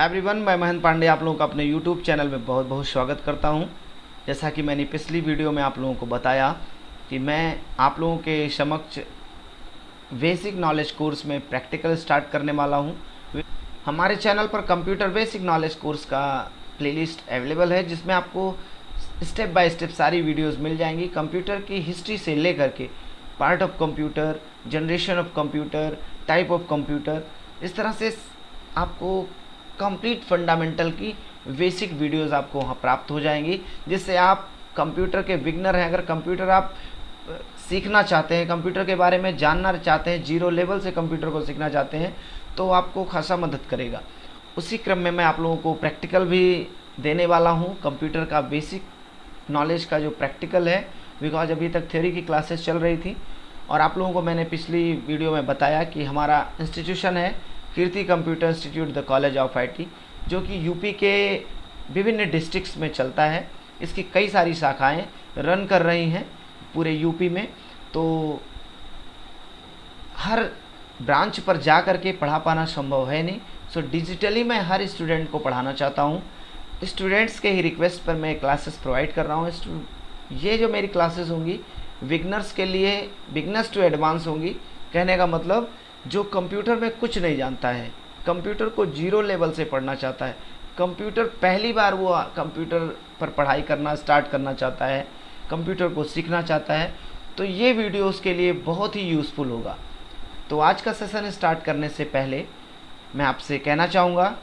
Everyone मैं महेंद्र पांडे आप लोगों का अपने यूट्यूब चैनल में बहुत बहुत स्वागत करता हूँ। जैसा कि मैंने पिछली वीडियो में आप लोगों को बताया कि मैं आप लोगों के समक्ष बेसिक नॉलेज कोर्स में प्रैक्टिकल स्टार्ट करने वाला हूँ। हमारे चैनल पर कंप्यूटर बेसिक नॉलेज कोर्स का प्लेलिस्ट अवेलेबल है, जिसमें आपको स्टेप बाय स्टेप सारी वीडियोस मिल जाएँगी। कंप्यूटर की हिस्ट्री से लेकर के part of computer generation of computer type of computer इस तरह से आपको कंप्लीट फंडामेंटल की बेसिक वीडियोस आपको वहाँ प्राप्त हो जाएँगी, जिससे आप कंप्यूटर के विग्नर हैं। अगर कंप्यूटर आप सीखना चाहते हैं कंप्यूटर के बारे में जानना चाहते हैं ज़ीरो लेवल से कंप्यूटर को सीखना चाहते हैं तो आपको खासा मदद करेगा। उसी क्रम में मैं आप लोगों को प्रैक्टिकल भी देने वाला हूँ। कंप्यूटर का बेसिक नॉलेज का जो प्रैक्टिकल है बिकॉज़ अभी तक थ्योरी की क्लासेस चल रही थी, और आप लोगों को मैंने पिछली वीडियो में बताया कि हमारा इंस्टीट्यूशन है Kirti computer institute the college of IT जो कि यूपी के विभिन्न डिस्ट्रिक्ट्स में चलता है। इसकी कई सारी शाखाएँ रन कर रही हैं पूरे यूपी में। तो हर ब्रांच पर जा कर के पढ़ा पाना संभव है नहीं। सो डिजिटली मैं हर स्टूडेंट को पढ़ाना चाहता हूँ। स्टूडेंट्स के ही रिक्वेस्ट पर मैं क्लासेस प्रोवाइड कर रहा हूँ। ये जो मेरी क्लासेस होंगी बिगनर्स के लिए बिगनर्स टू एडवांस होंगी, कहने का मतलब जो कंप्यूटर में कुछ नहीं जानता है, कंप्यूटर को ज़ीरो लेवल से पढ़ना चाहता है। कंप्यूटर पहली बार वो कंप्यूटर पर पढ़ाई करना स्टार्ट करना चाहता है, कंप्यूटर को सीखना चाहता है तो ये वीडियो उसके लिए बहुत ही यूज़फुल होगा। तो आज का सेशन स्टार्ट करने से पहले मैं आपसे कहना चाहूँगा,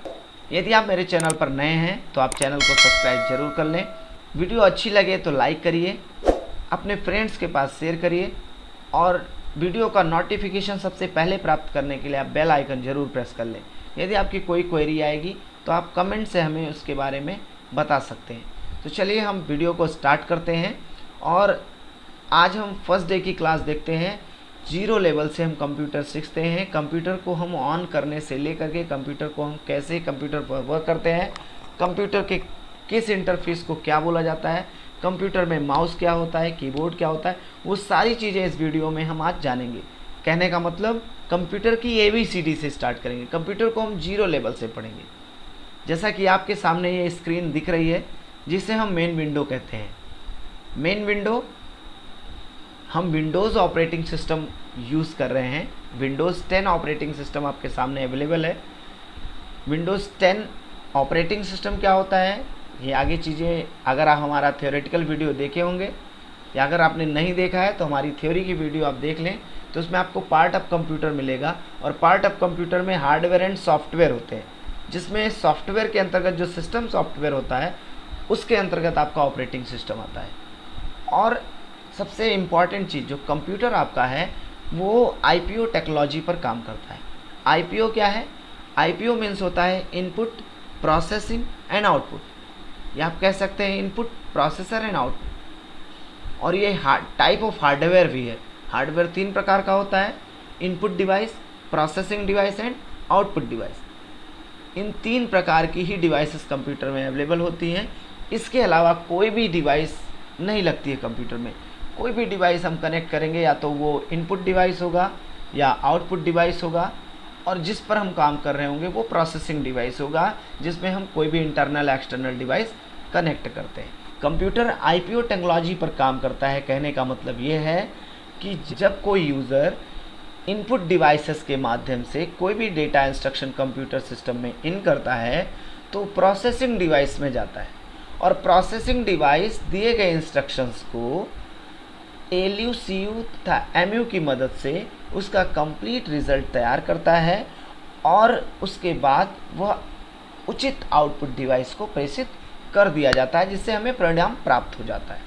यदि आप मेरे चैनल पर नए हैं तो आप चैनल को सब्सक्राइब ज़रूर कर लें। वीडियो अच्छी लगे तो लाइक करिए, अपने फ्रेंड्स के पास शेयर करिए, और वीडियो का नोटिफिकेशन सबसे पहले प्राप्त करने के लिए आप बेल आइकन ज़रूर प्रेस कर लें। यदि आपकी कोई क्वेरी आएगी तो आप कमेंट से हमें उसके बारे में बता सकते हैं। तो चलिए हम वीडियो को स्टार्ट करते हैं और आज हम फ़र्स्ट डे की क्लास देखते हैं। ज़ीरो लेवल से हम कंप्यूटर सीखते हैं। कंप्यूटर को हम ऑन करने से लेकर के कंप्यूटर को हम कैसे कंप्यूटर पर वर्क करते हैं कंप्यूटर के किस इंटरफेस को क्या बोला जाता है कंप्यूटर में माउस क्या होता है, कीबोर्ड क्या होता है, वो सारी चीज़ें इस वीडियो में हम आज जानेंगे। कहने का मतलब कंप्यूटर की ए बी सी डी से स्टार्ट करेंगे। कंप्यूटर को हम ज़ीरो लेवल से पढ़ेंगे। जैसा कि आपके सामने ये स्क्रीन दिख रही है, जिसे हम मेन विंडो कहते हैं। मेन विंडो हम विंडोज़ ऑपरेटिंग सिस्टम यूज़ कर रहे हैं। विंडोज़ 10 ऑपरेटिंग सिस्टम आपके सामने अवेलेबल है। विंडोज़ 10 ऑपरेटिंग सिस्टम क्या होता है? ये आगे चीज़ें, अगर आप हमारा थियोरेटिकल वीडियो देखे होंगे, या अगर आपने नहीं देखा है तो हमारी थ्योरी की वीडियो आप देख लें तो उसमें आपको पार्ट ऑफ़ कंप्यूटर मिलेगा, और पार्ट ऑफ़ कंप्यूटर में हार्डवेयर एंड सॉफ्टवेयर होते हैं, जिसमें सॉफ्टवेयर के अंतर्गत जो सिस्टम सॉफ्टवेयर होता है, उसके अंतर्गत आपका ऑपरेटिंग सिस्टम आता है। और सबसे इंपॉर्टेंट चीज़, जो कंप्यूटर आपका है, वो आईपीओ टेक्नोलॉजी पर काम करता है। आईपीओ क्या है? आई मीन्स होता है इनपुट प्रोसेसिंग एंड आउटपुट या आप कह सकते हैं इनपुट प्रोसेसर एंड आउटपुट और ये टाइप ऑफ़ हार्डवेयर भी है. हार्डवेयर तीन प्रकार का होता है. Input device processing device and output device इन तीन प्रकार की ही डिवाइसेस कंप्यूटर में अवेलेबल होती हैं. इसके अलावा कोई भी डिवाइस नहीं लगती है कंप्यूटर में. कोई भी डिवाइस हम कनेक्ट करेंगे, या तो वो इनपुट डिवाइस होगा, या आउटपुट डिवाइस होगा, और जिस पर हम काम कर रहे होंगे वो प्रोसेसिंग डिवाइस होगा, जिसमें हम कोई भी इंटरनल एक्सटर्नल डिवाइस कनेक्ट करते हैं। कंप्यूटर आईपीओ टेक्नोलॉजी पर काम करता है, कहने का मतलब ये है कि जब कोई यूज़र इनपुट डिवाइसेस के माध्यम से कोई भी डेटा इंस्ट्रक्शन कंप्यूटर सिस्टम में इन करता है तो प्रोसेसिंग डिवाइस में जाता है। और प्रोसेसिंग डिवाइस दिए गए इंस्ट्रक्शंस को एल यू सी यू तथा एम यू की मदद से उसका कंप्लीट रिज़ल्ट तैयार करता है और उसके बाद वह उचित आउटपुट डिवाइस को प्रेषित कर दिया जाता है, जिससे हमें परिणाम प्राप्त हो जाता है।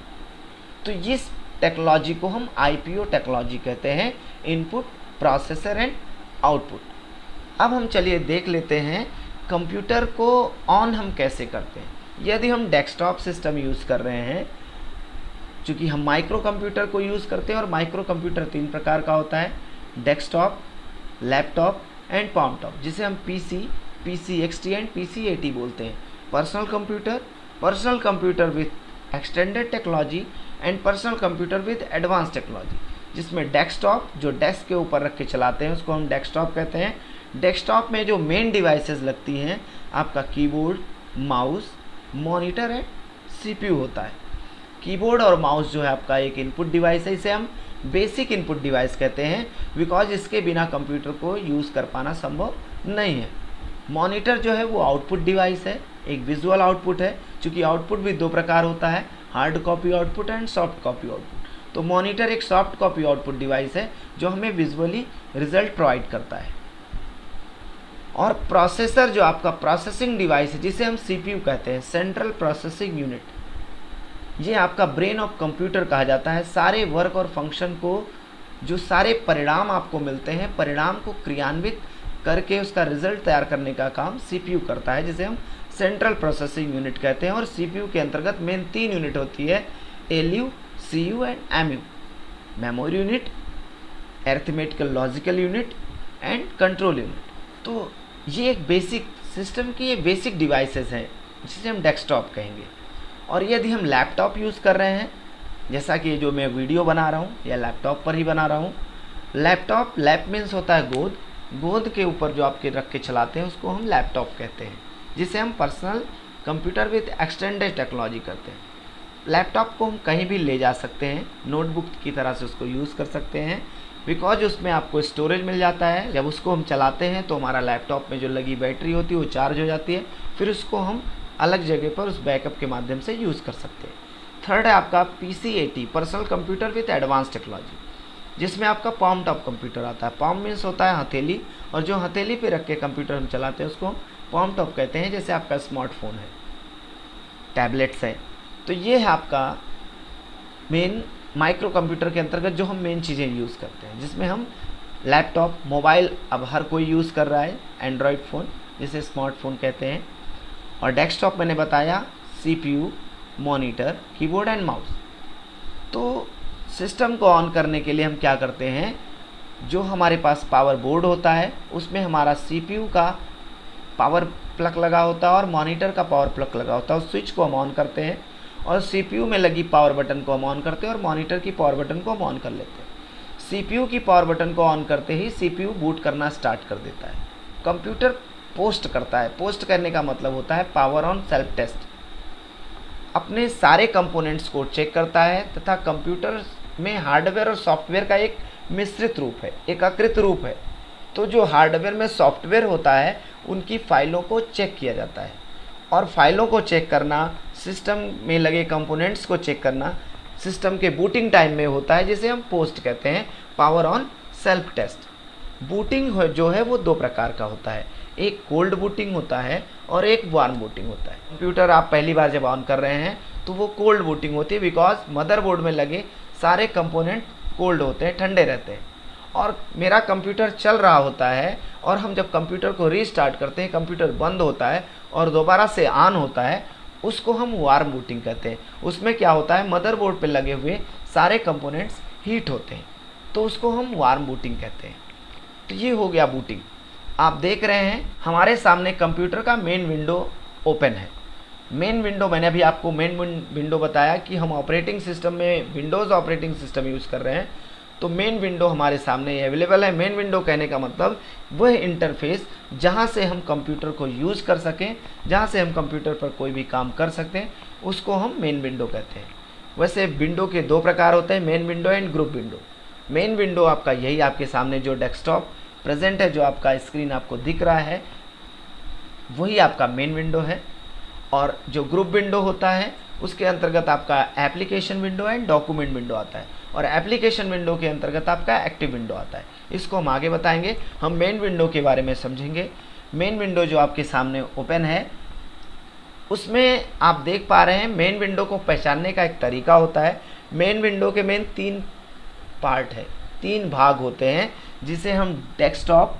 तो इस टेक्नोलॉजी को हम आईपीओ टेक्नोलॉजी कहते हैं इनपुट प्रोसेसर एंड आउटपुट अब हम चलिए देख लेते हैं कंप्यूटर को ऑन हम कैसे करते हैं। यदि हम डेस्कटॉप सिस्टम यूज़ कर रहे हैं, चूँकि हम माइक्रो कंप्यूटर को यूज़ करते हैं और माइक्रो कंप्यूटर तीन प्रकार का होता है डेस्कटॉप लैपटॉप एंड टॉप जिसे हम PC PC XT and PC AT बोलते हैं। Personal computer personal computer with extended technology and personal computer with advance technology जिसमें डेस्कटॉप जो डेस्क के ऊपर रख के चलाते हैं, उसको हम डेस्कटॉप कहते हैं। डेस्कटॉप में जो मेन डिवाइसेस लगती हैं, आपका कीबोर्ड माउस मॉनिटर है सीपीयू होता है। कीबोर्ड और माउस जो है आपका एक इनपुट डिवाइस है, इसे हम बेसिक इनपुट डिवाइस कहते हैं बिकॉज़ इसके बिना कंप्यूटर को यूज़ कर पाना संभव नहीं है। मॉनिटर जो है, वो आउटपुट डिवाइस है। एक विजुअल आउटपुट है क्योंकि आउटपुट भी दो प्रकार होता है hard copy output and soft copy output तो मॉनिटर एक सॉफ्ट कॉपी आउटपुट डिवाइस है, जो हमें विजुअली रिज़ल्ट प्रोवाइड करता है. और प्रोसेसर जो आपका प्रोसेसिंग डिवाइस है, जिसे हम सीपीयू कहते हैं सेंट्रल प्रोसेसिंग यूनिट ये आपका ब्रेन ऑफ़ कंप्यूटर कहा जाता है. सारे वर्क और फ़ंक्शन को, जो सारे परिणाम आपको मिलते हैं, परिणाम को क्रियान्वित करके उसका रिज़ल्ट तैयार करने का काम सीपीयू करता है, जिसे हम सेंट्रल प्रोसेसिंग यूनिट कहते हैं और सीपीयू के अंतर्गत मेन तीन यूनिट होती है L U C U and M U memory unit arithmetical logical unit and control unit. तो ये एक बेसिक सिस्टम की ये बेसिक डिवाइसेस हैं, जिसे हम डेस्कटॉप कहेंगे। और यदि हम लैपटॉप यूज़ कर रहे हैं, जैसा कि जो मैं वीडियो बना रहा हूँ, या लैपटॉप पर ही बना रहा हूँ, लैपटॉप, लैप मीन्स होता है गोद। गोद के ऊपर जो आपके रख के चलाते हैं, उसको हम लैपटॉप कहते हैं। जिसे हम personal computer with extended technology करते हैं। लैपटॉप को हम कहीं भी ले जा सकते हैं नोटबुक की तरह से उसको यूज़ कर सकते हैं बिकॉज़ उसमें आपको स्टोरेज मिल जाता है। जब उसको हम चलाते हैं तो हमारा लैपटॉप में जो लगी बैटरी होती है, वो चार्ज हो जाती है। फिर उसको हम अलग जगह पर उस बैकअप के माध्यम से यूज़ कर सकते हैं। थर्ड है आपका P C A T personal computer with advance technology जिसमें आपका पाम टॉप कंप्यूटर आता है। पाम मीन्स होता है हथेली, और जो हथेली पे रख के कंप्यूटर हम चलाते हैं, उसको पॉम टॉप कहते हैं, जैसे आपका स्मार्टफ़ोन है टैबलेट्स है। तो ये है आपका मेन माइक्रो कंप्यूटर के अंतर्गत जो हम मेन चीज़ें यूज़ करते हैं, जिसमें हम लैपटॉप मोबाइल अब हर कोई यूज़ कर रहा है एंड्रॉयड फ़ोन जिसे स्मार्टफ़ोन कहते हैं। और डेस्कटॉप मैंने बताया CPU monitor keyboard and mouse तो सिस्टम को ऑन करने के लिए हम क्या करते हैं, जो हमारे पास पावर बोर्ड होता है, उसमें हमारा सीपीयू का पावर प्लग लगा होता है और मॉनिटर का पावर प्लग लगा होता है, उस स्विच को हम ऑन करते हैं और सीपीयू में लगी पावर बटन को हम ऑन करते हैं और मॉनिटर की पावर बटन को हम ऑन कर लेते हैं। सीपीयू की पावर बटन को ऑन करते ही सीपीयू बूट करना स्टार्ट कर देता है। कंप्यूटर पोस्ट करता है। पोस्ट करने का मतलब होता है पावर ऑन सेल्फ टेस्ट। अपने सारे कंपोनेंट्स को चेक करता है तथा कंप्यूटर में हार्डवेयर और सॉफ्टवेयर का एक मिश्रित रूप है, एकाकृत रूप है। तो जो हार्डवेयर में सॉफ्टवेयर होता है, उनकी फाइलों को चेक किया जाता है। और फाइलों को चेक करना, सिस्टम में लगे कंपोनेंट्स को चेक करना, सिस्टम के बूटिंग टाइम में होता है, जिसे हम पोस्ट कहते हैं, power on self test. Booting जो है वो दो प्रकार का होता है। एक कोल्ड बूटिंग होता है और एक वार्म बूटिंग होता है। कंप्यूटर आप पहली बार जब ऑन कर रहे हैं तो वो कोल्ड बूटिंग होती है, बिकॉज़ मदरबोर्ड में लगे सारे कंपोनेंट कोल्ड होते हैं, ठंडे रहते हैं। और मेरा कंप्यूटर चल रहा होता है और हम जब कंप्यूटर को रीस्टार्ट करते हैं, कंप्यूटर बंद होता है और दोबारा से ऑन होता है, उसको हम वार्म बूटिंग कहते हैं। उसमें क्या होता है मदरबोर्ड पे लगे हुए सारे कंपोनेंट्स हीट होते हैं। तो उसको हम वार्म बूटिंग कहते हैं। तो ये हो गया बूटिंग आप देख रहे हैं, हमारे सामने कंप्यूटर का मेन विंडो ओपन है। मेन विंडो मैंने अभी आपको मेन विंडो बताया कि हम ऑपरेटिंग सिस्टम में विंडोज़ ऑपरेटिंग सिस्टम यूज़ कर रहे हैं। तो मेन विंडो हमारे सामने अवेलेबल है। मेन विंडो कहने का मतलब वह इंटरफेस जहाँ से हम कंप्यूटर को यूज़ कर सकें, जहाँ से हम कंप्यूटर पर कोई भी काम कर सकते हैं उसको हम मेन विंडो कहते हैं। वैसे विंडो के दो प्रकार होते हैं main window and group window main window आपका यही आपके सामने जो डेस्कटॉप प्रेजेंट है, जो आपका स्क्रीन आपको दिख रहा है, वही आपका मेन विंडो है। और जो ग्रुप विंडो होता है, उसके अंतर्गत आपका application window and document window आता है और एप्लीकेशन विंडो के अंतर्गत आपका एक्टिव विंडो आता है। इसको हम आगे बताएँगे। हम मेन विंडो के बारे में समझेंगे। मेन विंडो जो आपके सामने ओपन है, उसमें आप देख पा रहे हैं मेन विंडो को पहचानने का एक तरीका होता है। मेन विंडो के मेन तीन पार्ट है। तीन भाग होते हैं, जिसे हम desktop,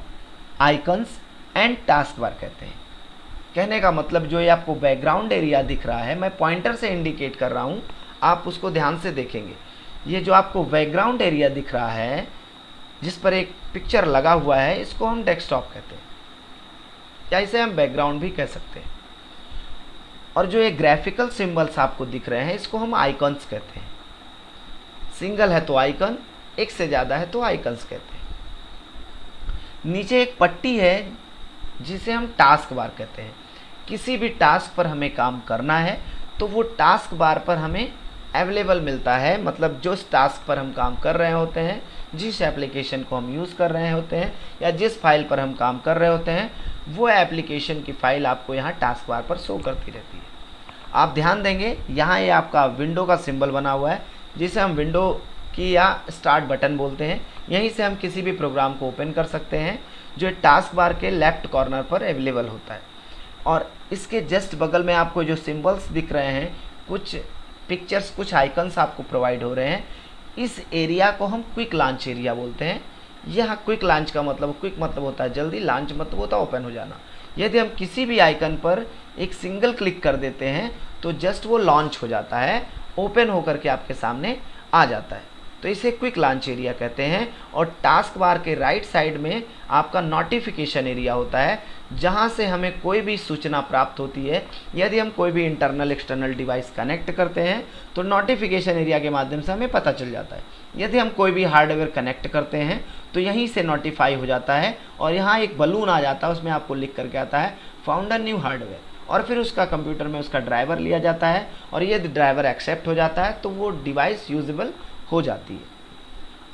icons and task bar कहते हैं। कहने का मतलब जो ये आपको बैकग्राउंड एरिया दिख रहा है, मैं पॉइंटर से इंडिकेट कर रहा हूँ, आप उसको ध्यान से देखेंगे। ये जो आपको बैकग्राउंड एरिया दिख रहा है, जिस पर एक पिक्चर लगा हुआ है, इसको हम डेस्कटॉप कहते हैं। या इसे हम बैकग्राउंड भी कह सकते हैं। और जो ये ग्राफिकल सिंबल्स आपको दिख रहे हैं, इसको हम आइकन्स कहते हैं। सिंगल है तो आइकन एक से ज़्यादा है तो आइकन्स कहते हैं। नीचे एक पट्टी है जिसे हम टास्क बार कहते हैं। किसी भी टास्क पर हमें काम करना है तो वो टास्क बार पर हमें अवेलेबल मिलता है। मतलब जो टास्क पर हम काम कर रहे होते हैं, जिस एप्लीकेशन को हम यूज़ कर रहे होते हैं, या जिस फ़ाइल पर हम काम कर रहे होते हैं, वो एप्लीकेशन की फ़ाइल आपको यहाँ टास्क बार पर शो करती रहती है। आप ध्यान देंगे, यहाँ ये आपका विंडो का सिंबल बना हुआ है, जिसे हम विंडो की या स्टार्ट बटन बोलते हैं। यहीं से हम किसी भी प्रोग्राम को ओपन कर सकते हैं। जो टास्क बार के लेफ़्ट कॉर्नर पर अवेलेबल होता है। और इसके जस्ट बगल में आपको जो सिंबल्स दिख रहे हैं, कुछ पिक्चर्स कुछ आइकन्स आपको प्रोवाइड हो रहे हैं। इस एरिया को हम क्विक लॉन्च एरिया बोलते हैं। यह क्विक लॉन्च का मतलब क्विक मतलब होता है जल्दी लॉन्च मतलब होता है ओपन हो जाना। यदि हम किसी भी आइकन पर एक सिंगल क्लिक कर देते हैं तो जस्ट वो लॉन्च हो जाता है ओपन होकर के आपके सामने आ जाता है। तो इसे क्विक लॉन्च एरिया कहते हैं और टास्क बार के राइट साइड में आपका नोटिफिकेशन एरिया होता है, जहाँ से हमें कोई भी सूचना प्राप्त होती है। यदि हम कोई भी इंटरनल एक्सटर्नल डिवाइस कनेक्ट करते हैं तो नोटिफिकेशन एरिया के माध्यम से हमें पता चल जाता है। यदि हम कोई भी हार्डवेयर कनेक्ट करते हैं तो यहीं से नोटिफाई हो जाता है और यहाँ एक बलून आ जाता है, उसमें आपको लिख करके आता है फाउंडर न्यू हार्डवेयर और फिर उसका कंप्यूटर में उसका ड्राइवर लिया जाता है और यदि ड्राइवर एक्सेप्ट हो जाता है तो वो डिवाइस यूजेबल हो जाती है।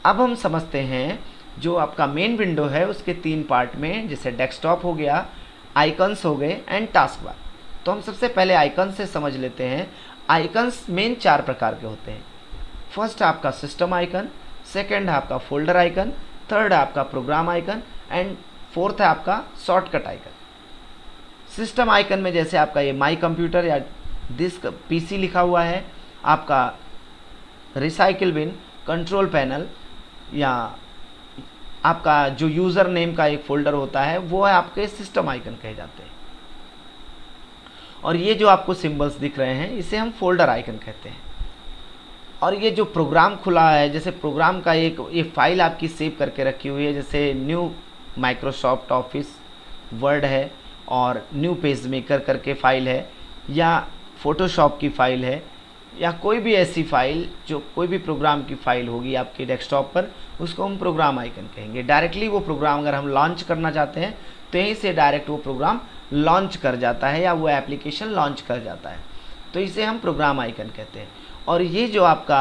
अब हम समझते हैं जो आपका मेन विंडो है, उसके तीन पार्ट में, जैसे डेस्कटॉप हो गया आइकन्स हो गए एंड टास्क बार तो हम सबसे पहले आइकन से समझ लेते हैं। आइकन्स मेन चार प्रकार के होते हैं। फ़र्स्ट आपका सिस्टम आइकन सेकेंड आपका फोल्डर आइकन थर्ड आपका प्रोग्राम आइकन एंड फोर्थ है आपका शॉर्टकट आइकन सिस्टम आइकन में जैसे आपका ये माई कंप्यूटर या डिस्क पीसी लिखा हुआ है, आपका रिसाइकिल बिन कंट्रोल पैनल या आपका जो यूज़र नेम का एक फ़ोल्डर होता है, वो है आपके सिस्टम आइकन कहे जाते हैं। और ये जो आपको सिंबल्स दिख रहे हैं, इसे हम फोल्डर आइकन कहते हैं। और ये जो प्रोग्राम खुला है, जैसे प्रोग्राम का एक, ये फ़ाइल आपकी सेव करके रखी हुई है, जैसे न्यू माइक्रोसॉफ्ट ऑफ़िस वर्ड है, और न्यू पेज मेकर करके फ़ाइल है, या फोटोशॉप की फ़ाइल है या कोई भी ऐसी फ़ाइल, जो कोई भी प्रोग्राम की फ़ाइल होगी आपके डेस्कटॉप पर, उसको हम प्रोग्राम आइकन कहेंगे। डायरेक्टली वो प्रोग्राम अगर हम लॉन्च करना चाहते हैं तो यहीं से डायरेक्ट वो प्रोग्राम लॉन्च कर जाता है या वो एप्लीकेशन लॉन्च कर जाता है। तो इसे हम प्रोग्राम आइकन कहते हैं। और ये जो आपका,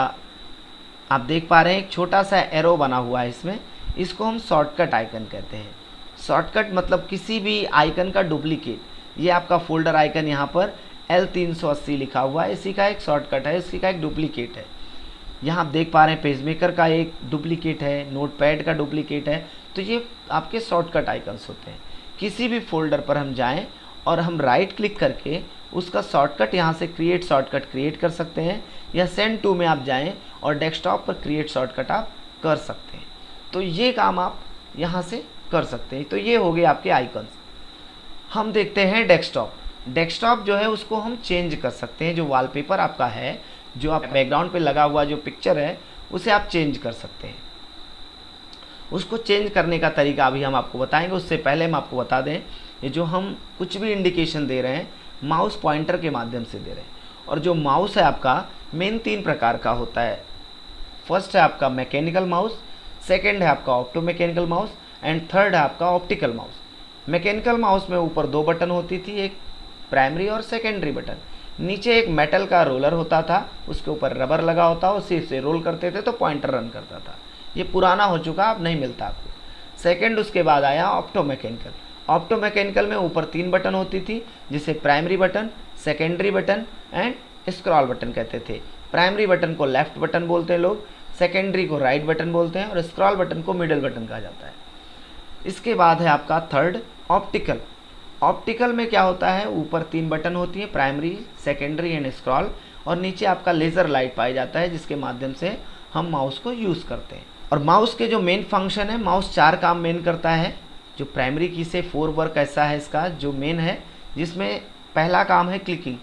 आप देख पा रहे हैं, एक छोटा सा एरो बना हुआ है इसमें। इसको हम शॉर्टकट आइकन कहते हैं। शॉर्टकट मतलब किसी भी आइकन का डुप्लीकेट। ये आपका फोल्डर आइकन यहाँ पर एल तीन सौ अस्सी लिखा हुआ है। इसी का एक शॉर्टकट है, इसी का एक डुप्लीकेट है। यहाँ आप देख पा रहे हैं पेजमेकर का एक डुप्लीकेट है नोट पैड का डुप्लीकेट है। तो ये आपके शॉर्टकट आइकन्स होते हैं। किसी भी फोल्डर पर हम जाएँ और हम राइट क्लिक करके उसका शॉर्टकट यहाँ से क्रिएट शॉर्टकट क्रिएट कर सकते हैं या सेंड टू में आप जाएँ और डेस्कटॉप पर क्रिएट शॉर्टकट आप कर सकते हैं। तो ये काम आप यहाँ से कर सकते हैं। तो ये हो गए आपके आइकन्स हम देखते हैं डेस्कटॉप डेस्कटॉप जो है, उसको हम चेंज कर सकते हैं। जो वॉलपेपर आपका है, जो आप बैकग्राउंड पे लगा हुआ जो पिक्चर है, उसे आप चेंज कर सकते हैं। उसको चेंज करने का तरीका अभी हम आपको बताएँगे। उससे पहले हम आपको बता दें, ये जो हम कुछ भी इंडिकेशन दे रहे हैं माउस पॉइंटर के माध्यम से दे रहे हैं। और जो माउस है आपका मेन तीन प्रकार का होता है। फ़र्स्ट है आपका मैकेनिकल माउस सेकेंड है आपका opto mechanical mouse and third है आपका ऑप्टिकल माउस मैकेनिकल माउस में ऊपर दो बटन होती थी, एक प्राइमरी और सेकेंडरी बटन नीचे एक मेटल का रोलर होता था, उसके ऊपर रबर लगा होता, उसी से रोल करते थे तो पॉइंटर रन करता था। ये पुराना हो चुका, अब नहीं मिलता आपको। सेकेंड उसके बाद आया ऑप्टो मैकेनिकल ऑप्टो मैकेनिकल में ऊपर तीन बटन होती थी, जिसे primary button secondary button and scroll button कहते थे। प्राइमरी बटन को लेफ़्ट बटन बोलते हैं लोग सेकेंडरी को राइट बटन बोलते हैं और स्क्रॉल बटन को मिडल बटन कहा जाता है। इसके बाद है आपका थर्ड ऑप्टिकल ऑप्टिकल में क्या होता है? ऊपर तीन बटन होती है, प्राइमरी, सेकेंडरी एंड स्क्रॉल, और नीचे आपका लेज़र लाइट पाया जाता है, जिसके माध्यम से हम माउस को यूज़ करते हैं। और माउस के जो मेन फ़ंक्शन है, माउस चार काम मेन करता है। जो प्राइमरी की से फोर वर्क ऐसा है इसका, जो मेन है, जिसमें पहला काम है क्लिकिंग।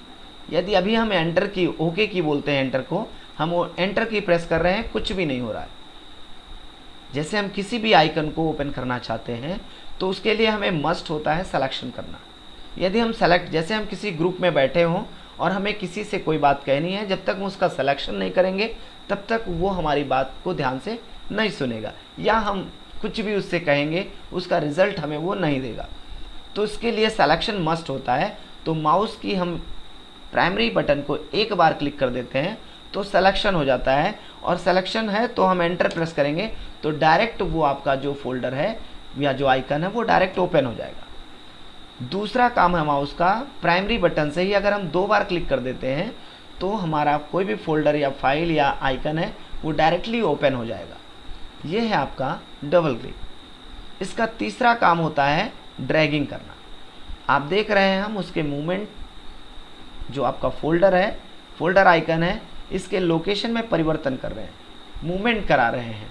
यदि अभी हम एंटर की, ओके की बोलते हैं एंटर को, हम एंटर की प्रेस कर रहे हैं, कुछ भी नहीं हो रहा है। जैसे हम किसी भी आइकन को ओपन करना चाहते हैं तो उसके लिए हमें मस्ट होता है सिलेक्शन करना। यदि हम सेलेक्ट जैसे हम किसी ग्रुप में बैठे हों और हमें किसी से कोई बात कहनी है, जब तक हम उसका सिलेक्शन नहीं करेंगे, तब तक वो हमारी बात को ध्यान से नहीं सुनेगा। या हम कुछ भी उससे कहेंगे, उसका रिज़ल्ट हमें वो नहीं देगा। तो इसके लिए सिलेक्शन मस्ट होता है। तो माउस की हम प्राइमरी बटन को एक बार क्लिक कर देते हैं तो सिलेक्शन हो जाता है। और सिलेक्शन है तो हम एंटर प्रेस करेंगे तो डायरेक्ट वो आपका जो फोल्डर है या जो आइकन है, वो डायरेक्ट ओपन हो जाएगा। दूसरा काम है माउस का प्राइमरी बटन से ही अगर हम दो बार क्लिक कर देते हैं तो हमारा कोई भी फोल्डर या फ़ाइल या आइकन है, वो डायरेक्टली ओपन हो जाएगा। ये है आपका डबल क्लिक इसका तीसरा काम होता है ड्रैगिंग करना। आप देख रहे हैं हम उसके मूवमेंट जो आपका फोल्डर है फोल्डर आइकन है, इसके लोकेशन में परिवर्तन कर रहे हैं। मूवमेंट करा रहे हैं।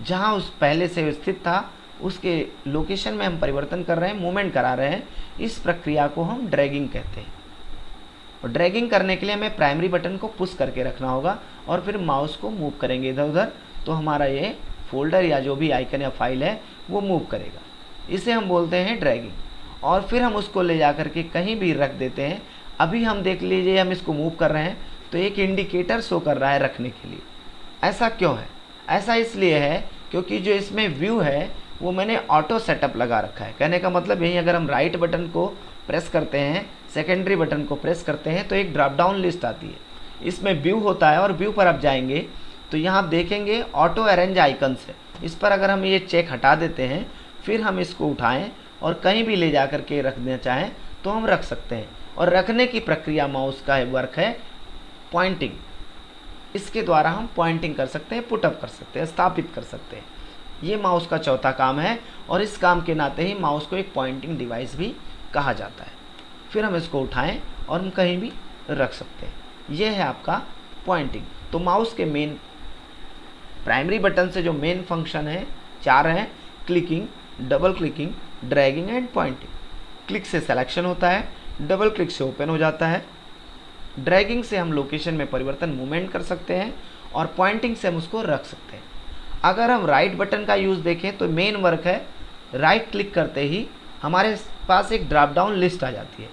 जहाँ उस पहले से स्थित था उसके लोकेशन में हम परिवर्तन कर रहे हैं मूवमेंट करा रहे हैं, इस प्रक्रिया को हम ड्रैगिंग कहते हैं। और ड्रैगिंग करने के लिए हमें प्राइमरी बटन को पुश करके रखना होगा और फिर माउस को मूव करेंगे इधर उधर तो हमारा ये फोल्डर या जो भी आइकन या फ़ाइल है, वो मूव करेगा। इसे हम बोलते हैं ड्रैगिंग और फिर हम उसको ले जा करके कहीं भी रख देते हैं। अभी हम देख लीजिए, हम इसको मूव कर रहे हैं तो एक इंडिकेटर शो कर रहा है रखने के लिए। ऐसा क्यों है? ऐसा इसलिए है क्योंकि जो इसमें व्यू है वो मैंने ऑटो सेटअप लगा रखा है। कहने का मतलब यही, अगर हम राइट बटन को प्रेस करते हैं सेकेंडरी बटन को प्रेस करते हैं तो एक ड्रॉप डाउन लिस्ट आती है। इसमें व्यू होता है और व्यू पर आप जाएँगे तो यहाँ आप देखेंगे ऑटो अरेंज आइकन्स है। इस पर अगर हम ये चेक हटा देते हैं, फिर हम इसको उठाएँ और कहीं भी ले जा कर के रख देना चाहें तो हम रख सकते हैं। और रखने की प्रक्रिया माउस का वर्क है पॉइंटिंग इसके द्वारा हम पॉइंटिंग कर सकते हैं पुटअप कर सकते हैं, स्थापित कर सकते हैं। ये माउस का चौथा काम है और इस काम के नाते ही माउस को एक पॉइंटिंग डिवाइस भी कहा जाता है। फिर हम इसको उठाएँ और हम कहीं भी रख सकते हैं। ये है आपका पॉइंटिंग तो माउस के मेन प्राइमरी बटन से जो मेन फ़ंक्शन है, चार हैं clicking double clicking dragging and pointing click से सिलेक्शन होता है डबल क्लिक से ओपन हो जाता है। ड्रैगिंग से हम लोकेशन में परिवर्तन मूवमेंट कर सकते हैं और पॉइंटिंग से हम उसको रख सकते हैं। अगर हम राइट बटन का यूज़ देखें तो मेन वर्क है राइट क्लिक करते ही हमारे पास एक ड्रॉप डाउन लिस्ट आ जाती है,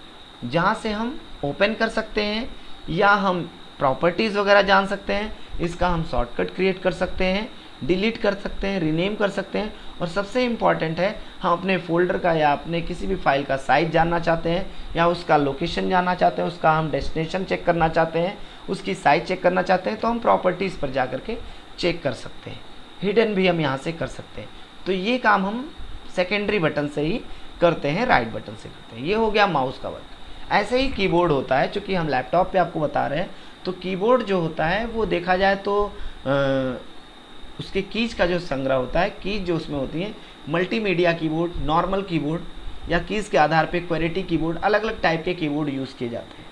जहाँ से हम ओपन कर सकते हैं या हम प्रॉपर्टीज़ वगैरह जान सकते हैं, इसका हम शॉर्टकट क्रिएट कर सकते हैं डिलीट कर सकते हैं रीनेम कर सकते हैं और सबसे इंपॉर्टेंट है, हम अपने फोल्डर का या अपने किसी भी फ़ाइल का साइज़ जानना चाहते हैं या उसका लोकेशन जानना चाहते हैं, उसका हम डेस्टिनेशन चेक करना चाहते हैं, उसकी साइज़ चेक करना चाहते हैं तो हम प्रॉपर्टीज़ पर जा के चेक कर सकते हैं। हिडन भी हम यहाँ से कर सकते हैं। तो ये काम हम सेकेंडरी बटन से ही करते हैं राइट बटन से करते हैं। ये हो गया माउस का वर्क ऐसे ही कीबोर्ड होता है चूँकि हम लैपटॉप पे आपको बता रहे हैं तो कीबोर्ड जो होता है वो देखा जाए तो आ, उसके कीज का जो संग्रह होता है कीज जो उसमें होती हैं मल्टीमीडिया कीबोर्ड नॉर्मल कीबोर्ड या कीज के आधार पे क्वेरिटी कीबोर्ड अलग अलग टाइप के कीबोर्ड यूज़ किए जाते हैं।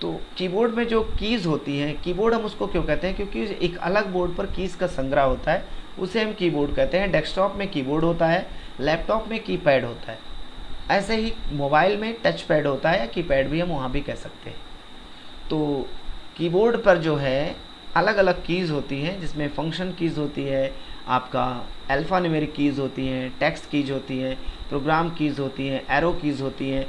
तो कीबोर्ड में जो कीज़ होती हैं कीबोर्ड हम उसको क्यों कहते हैं? क्योंकि एक अलग बोर्ड पर कीज़ का संग्रह होता है, उसे हम कीबोर्ड कहते हैं। डेस्कटॉप में कीबोर्ड होता है लैपटॉप में कीपैड होता है। ऐसे ही मोबाइल में टच पैड होता है या कीपैड भी हम वहाँ भी कह सकते हैं। तो कीबोर्ड पर जो है अलग अलग कीज़ होती हैं, जिसमें फ़ंक्शन कीज़ होती है, आपका अल्फ़ा न्यूमेरिक कीज़ होती हैं टेक्स्ट कीज़ होती हैं प्रोग्राम कीज़ होती हैं एरो कीज़ होती हैं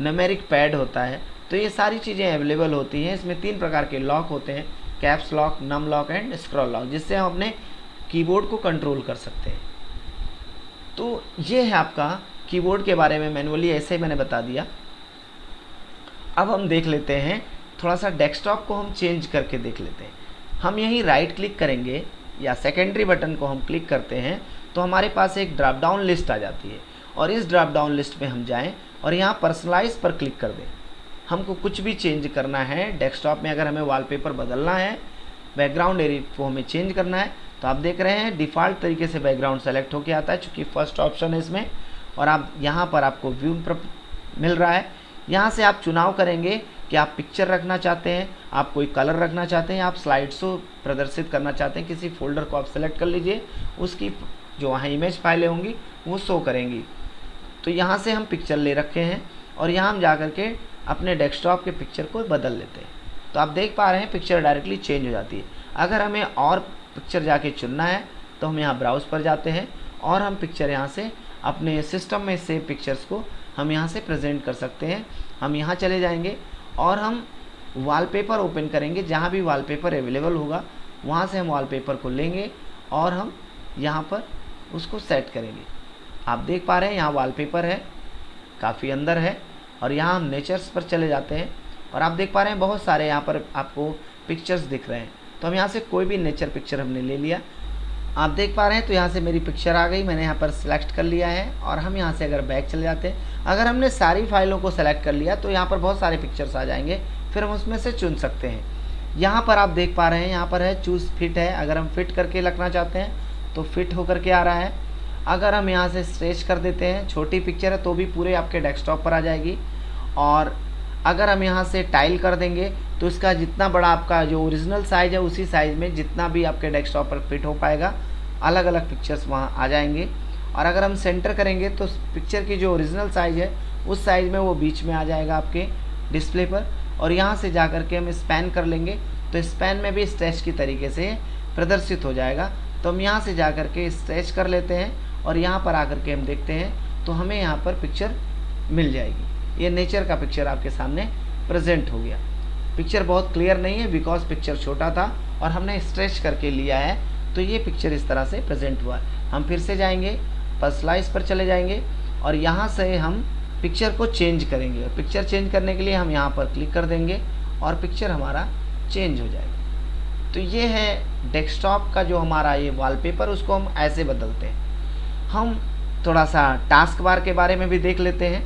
नमेरिक पैड होता है। तो ये सारी चीज़ें अवेलेबल होती हैं। इसमें तीन प्रकार के लॉक होते हैं। Caps lock num lock and scroll lock जिससे हम अपने कीबोर्ड को कंट्रोल कर सकते हैं। तो ये है आपका कीबोर्ड के बारे में मैनुअली ऐसे ही मैंने बता दिया। अब हम देख लेते हैं थोड़ा सा डेस्कटॉप को हम चेंज करके देख लेते हैं। हम यहीं राइट क्लिक करेंगे या सेकेंडरी बटन को हम क्लिक करते हैं तो हमारे पास एक ड्रॉप डाउन लिस्ट आ जाती है। और इस ड्रॉप डाउन लिस्ट में हम जाएँ और यहाँ पर्सनलाइज पर क्लिक कर दें। हमको कुछ भी चेंज करना है डेस्कटॉप में अगर हमें वॉलपेपर बदलना है बैकग्राउंड एरिया को हमें चेंज करना है तो आप देख रहे हैं डिफ़ॉल्ट तरीके से बैकग्राउंड सेलेक्ट होके आता है, चूँकि फ़र्स्ट ऑप्शन है इसमें, और आप, यहाँ पर आपको व्यू मिल रहा है। यहाँ से आप चुनाव करेंगे कि आप पिक्चर रखना चाहते हैं, आप कोई कलर रखना चाहते हैं, आप स्लाइड शो प्रदर्शित करना चाहते हैं, किसी फोल्डर को आप सेलेक्ट कर लीजिए, उसकी जो वहाँ इमेज फाइलें होंगी, वो शो करेंगी। तो यहाँ से हम पिक्चर ले रखे हैं, और यहाँ हम जा कर के अपने डेस्कटॉप के पिक्चर को बदल लेते हैं। तो आप देख पा रहे हैं पिक्चर डायरेक्टली चेंज हो जाती है। अगर हमें और पिक्चर जाके चुनना है तो हम यहाँ ब्राउज़ पर जाते हैं और हम पिक्चर यहाँ से अपने सिस्टम में सेव पिक्चर्स को हम यहाँ से प्रेजेंट कर सकते हैं। हम यहाँ चले जाएँगे और हम वॉलपेपर ओपन करेंगे। जहाँ भी वॉलपेपर अवेलेबल होगा, वहाँ से हम वॉलपेपर को लेंगे और हम यहाँ पर उसको सेट करेंगे। आप देख पा रहे हैं यहाँ वॉलपेपर है, काफ़ी अंदर है। और यहाँ हम नेचर्स पर चले जाते हैं और आप देख पा रहे हैं बहुत सारे यहाँ पर आपको पिक्चर्स दिख रहे हैं। तो हम यहाँ से कोई भी नेचर पिक्चर हमने ले लिया। आप देख पा रहे हैं तो यहाँ से मेरी पिक्चर आ गई, मैंने यहाँ पर सिलेक्ट कर लिया है और हम यहाँ से अगर बैक चले जाते हैं, अगर हमने सारी फाइलों को सेलेक्ट कर लिया तो यहाँ पर बहुत सारे पिक्चर्स आ जाएँगे, फिर हम उसमें से चुन सकते हैं। यहाँ पर आप देख पा रहे हैं, यहाँ पर है चूज़ फिट है। अगर हम फिट करके रखना चाहते हैं तो फिट होकर के आ रहा है। अगर हम यहाँ से स्ट्रेच कर देते हैं, छोटी पिक्चर है तो भी पूरे आपके डेस्कटॉप पर आ जाएगी। और अगर हम यहाँ से टाइल कर देंगे तो इसका जितना बड़ा आपका जो ओरिजिनल साइज़ है, उसी साइज़ में जितना भी आपके डेस्कटॉप पर फिट हो पाएगा। अलग अलग पिक्चर्स वहाँ आ जाएँगे। और अगर हम सेंटर करेंगे तो पिक्चर की जो ओरिजिनल साइज़ है, उस साइज़ में वो बीच में आ जाएगा आपके डिस्प्ले पर। और यहाँ से जा कर के हम स्पैन कर लेंगे तो स्पैन में भी स्ट्रेच की तरीके से प्रदर्शित हो जाएगा। तो हम यहाँ से जा कर के स्ट्रेच कर लेते हैं। और यहाँ पर आकर के हम देखते हैं तो हमें यहाँ पर पिक्चर मिल जाएगी। ये नेचर का पिक्चर आपके सामने प्रेजेंट हो गया। पिक्चर बहुत क्लियर नहीं है बिकॉज़ पिक्चर छोटा था और हमने स्ट्रेच करके लिया है तो ये पिक्चर इस तरह से प्रेजेंट हुआ। हम फिर से जाएँगे पर्सलाइज पर चले जाएँगे और यहाँ से हम पिक्चर को चेंज करेंगे। और पिक्चर चेंज करने के लिए हम यहाँ पर क्लिक कर देंगे और पिक्चर हमारा चेंज हो जाएगा। तो ये है डेस्कटॉप का जो हमारा ये वॉलपेपर उसको हम ऐसे बदलते हैं। हम थोड़ा सा टास्क बार के बारे में भी देख लेते हैं।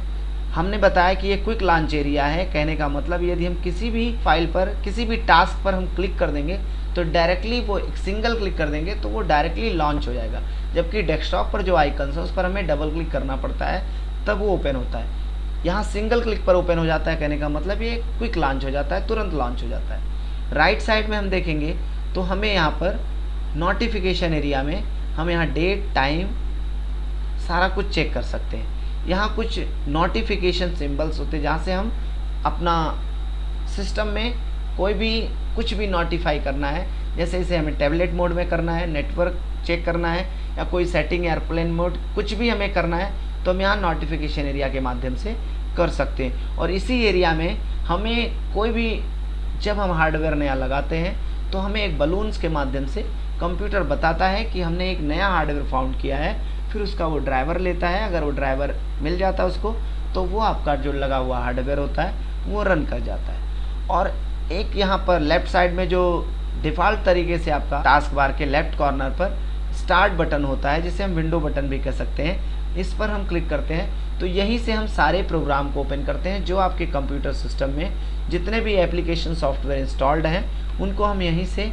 हमने बताया कि ये क्विक लॉन्च एरिया है, कहने का मतलब यदि हम किसी भी फ़ाइल पर, किसी भी टास्क पर हम क्लिक कर देंगे तो डायरेक्टली वो एक सिंगल क्लिक कर देंगे तो वो डायरेक्टली लॉन्च हो जाएगा। जबकि डेस्कटॉप पर जो आइकन्स है, उस पर हमें डबल क्लिक करना पड़ता है, तब वो ओपन होता है। यहाँ सिंगल क्लिक पर ओपन हो जाता है, कहने का मतलब ये क्विक लॉन्च हो जाता है, तुरंत लॉन्च हो जाता है। राइट साइड में हम देखेंगे तो हमें यहाँ पर नोटिफिकेशन एरिया में, हम यहाँ डेट टाइम सारा कुछ चेक कर सकते हैं। यहाँ कुछ नोटिफिकेशन सिंबल्स होते हैं, जहाँ से हम अपना सिस्टम में कोई भी, कुछ भी नोटिफाई करना है। जैसे इसे हमें टैबलेट मोड में करना है नेटवर्क चेक करना है, या कोई सेटिंग एयरप्लेन मोड कुछ भी हमें करना है तो हम यहाँ नोटिफिकेशन एरिया के माध्यम से कर सकते हैं। और इसी एरिया में हमें कोई भी, जब हम हार्डवेयर नया लगाते हैं तो हमें एक बलून्स के माध्यम से कंप्यूटर बताता है कि हमने एक नया हार्डवेयर फाउंड किया है। फिर उसका वो ड्राइवर लेता है, अगर वो ड्राइवर मिल जाता है उसको तो वो आपका जो लगा हुआ हार्डवेयर होता है, वो रन कर जाता है। और एक यहाँ पर लेफ़्ट साइड में जो डिफ़ॉल्ट तरीके से आपका टास्क बार के लेफ़्ट कॉर्नर पर स्टार्ट बटन होता है, जिसे हम विंडो बटन भी कह सकते हैं, इस पर हम क्लिक करते हैं। तो यहीं से हम सारे प्रोग्राम को ओपन करते हैं, जो आपके कंप्यूटर सिस्टम में जितने भी एप्लीकेशन सॉफ्टवेयर इंस्टॉल्ड हैं, उनको हम यहीं से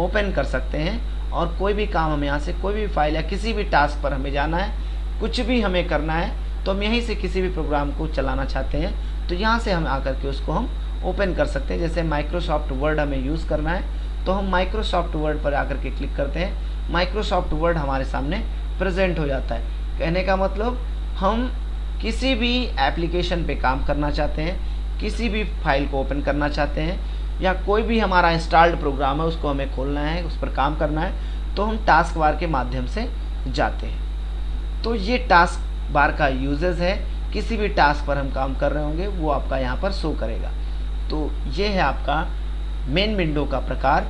ओपन कर सकते हैं। और कोई भी काम हमें यहाँ से, कोई भी फ़ाइल या किसी भी टास्क पर हमें जाना है, कुछ भी हमें करना है तो हम यहीं से किसी भी प्रोग्राम को चलाना चाहते हैं। तो यहाँ से हम आकर के उसको हम ओपन कर सकते हैं। जैसे माइक्रोसॉफ्ट वर्ड हमें यूज़ करना है तो हम माइक्रोसॉफ्ट वर्ड पर आकर के क्लिक करते हैं। माइक्रोसॉफ्ट वर्ड हमारे सामने प्रेजेंट हो जाता है। कहने का मतलब हम किसी भी एप्लीकेशन पे काम करना चाहते हैं, किसी भी फ़ाइल को ओपन करना चाहते हैं या कोई भी हमारा इंस्टॉल्ड प्रोग्राम है, उसको हमें खोलना है, उस पर काम करना है तो हम टास्क बार के माध्यम से जाते हैं। तो ये टास्क बार का यूजेज है, किसी भी टास्क पर हम काम कर रहे होंगे, वो आपका यहाँ पर शो करेगा। तो ये है आपका मेन विंडो का प्रकार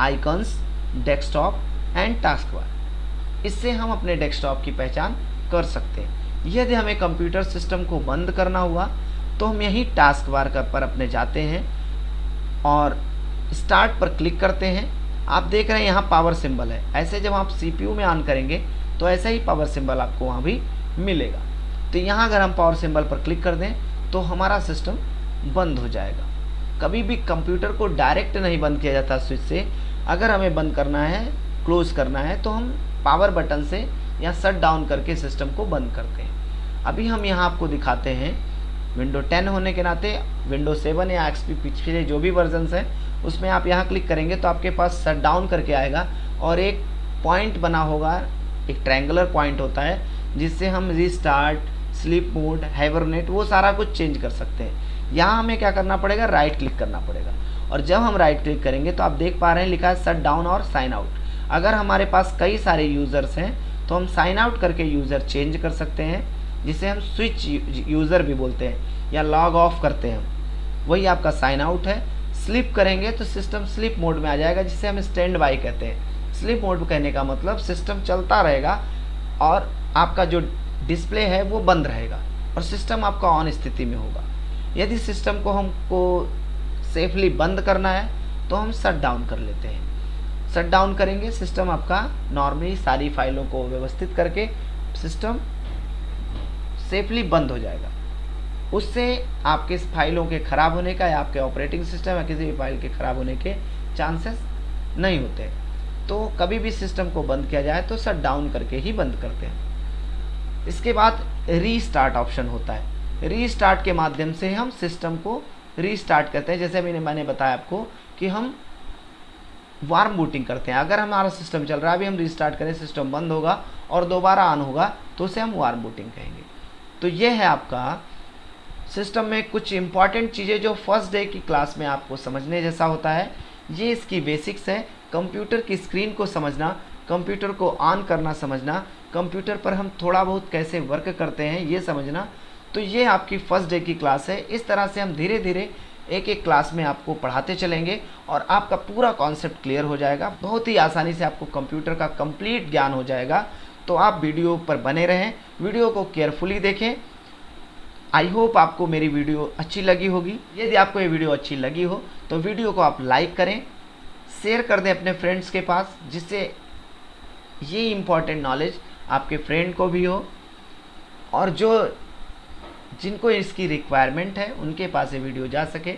icons desktop and task bar इससे हम अपने डेस्कटॉप की पहचान कर सकते हैं। यदि हमें कंप्यूटर सिस्टम को बंद करना हुआ तो हम यही टास्क बार पर अपने जाते हैं। और स्टार्ट पर क्लिक करते हैं। आप देख रहे हैं यहाँ पावर सिंबल है। ऐसे जब आप सीपीयू में ऑन करेंगे तो ऐसा ही पावर सिंबल आपको वहाँ भी मिलेगा। तो यहाँ अगर हम पावर सिंबल पर क्लिक कर दें तो हमारा सिस्टम बंद हो जाएगा। कभी भी कंप्यूटर को डायरेक्ट नहीं बंद किया जाता स्विच से। अगर हमें बंद करना है क्लोज करना है तो हम पावर बटन से या शट डाउन करके सिस्टम को बंद करते हैं। अभी हम यहाँ आपको दिखाते हैं विंडो 10 होने के नाते विंडो 7 या एक्सपी पिछले जो भी वर्जन हैं, उसमें आप यहाँ क्लिक करेंगे तो आपके पास शट डाउन करके आएगा और एक पॉइंट बना होगा, एक ट्रायंगुलर पॉइंट होता है, जिससे हम रिस्टार्ट स्लीप मोड हाइबरनेट वो सारा कुछ चेंज कर सकते हैं। यहाँ हमें क्या करना पड़ेगा? राइट क्लिक करना पड़ेगा। और जब हम राइट क्लिक करेंगे तो आप देख पा रहे हैं लिखा है शट डाउन और साइन आउट अगर हमारे पास कई सारे यूज़र्स हैं तो हम साइन आउट करके यूज़र चेंज कर सकते हैं। जिसे हम स्विच यूज़र भी बोलते हैं, या लॉग ऑफ़ करते हैं। वही आपका साइन आउट है। स्लिप करेंगे तो सिस्टम स्लिप मोड में आ जाएगा, जिसे हम स्टैंड बाई कहते हैं। स्लिप मोड कहने का मतलब सिस्टम चलता रहेगा और आपका जो डिस्प्ले है वो बंद रहेगा और सिस्टम आपका ऑन स्थिति में होगा। यदि सिस्टम को हमको सेफली बंद करना है तो हम शट डाउन कर लेते हैं। शट डाउन करेंगे सिस्टम आपका नॉर्मली सारी फाइलों को व्यवस्थित करके सिस्टम सेफली बंद हो जाएगा। उससे आपके फाइलों के ख़राब होने का या आपके ऑपरेटिंग सिस्टम या किसी भी फ़ाइल के ख़राब होने के चांसेस नहीं होते। तो कभी भी सिस्टम को बंद किया जाए तो शट डाउन करके ही बंद करते हैं। इसके बाद रीस्टार्ट ऑप्शन होता है। रीस्टार्ट के माध्यम से हम सिस्टम को रीस्टार्ट करते हैं। जैसे मैंने मैंने बताया आपको कि हम वार्म बूटिंग करते हैं। अगर हमारा सिस्टम चल रहा है, अभी हम रीस्टार्ट करें, सिस्टम बंद होगा और दोबारा ऑन होगा तो उसे हम वार्म बूटिंग कहेंगे। तो ये है आपका सिस्टम में कुछ इंपॉर्टेंट चीज़ें जो फ़र्स्ट डे की क्लास में आपको समझने जैसा होता है। ये इसकी बेसिक्स है। कंप्यूटर की स्क्रीन को समझना कंप्यूटर को ऑन करना समझना कंप्यूटर पर हम थोड़ा बहुत कैसे वर्क करते हैं ये समझना। तो ये आपकी फ़र्स्ट डे की क्लास है। इस तरह से हम धीरे धीरे एक एक क्लास में आपको पढ़ाते चलेंगे और आपका पूरा कॉन्सेप्ट क्लियर हो जाएगा। बहुत ही आसानी से आपको कंप्यूटर का कंप्लीट ज्ञान हो जाएगा। तो आप वीडियो पर बने रहें, वीडियो को केयरफुली देखें। आई होप आपको मेरी वीडियो अच्छी लगी होगी। यदि आपको ये वीडियो अच्छी लगी हो तो वीडियो को आप लाइक करें, शेयर कर दें अपने फ्रेंड्स के पास, जिससे ये इंपॉर्टेंट नॉलेज आपके फ्रेंड को भी हो। और जो, जिनको इसकी रिक्वायरमेंट है, उनके पास ये वीडियो जा सके।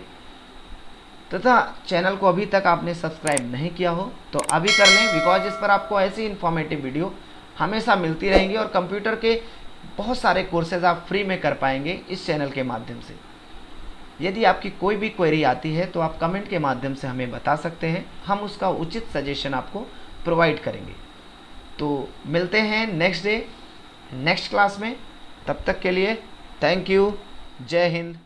तथा चैनल को अभी तक आपने सब्सक्राइब नहीं किया हो तो अभी कर लें बिकॉज़ इस पर आपको ऐसी इन्फॉर्मेटिव वीडियो हमेशा मिलती रहेंगी और कंप्यूटर के बहुत सारे कोर्सेज आप फ्री में कर पाएँगे इस चैनल के माध्यम से। यदि आपकी कोई भी क्वेरी आती है तो आप कमेंट के माध्यम से हमें बता सकते हैं। हम उसका उचित सजेशन आपको प्रोवाइड करेंगे। तो मिलते हैं नेक्स्ट डे नेक्स्ट क्लास में। तब तक के लिए थैंक यू जय हिंद।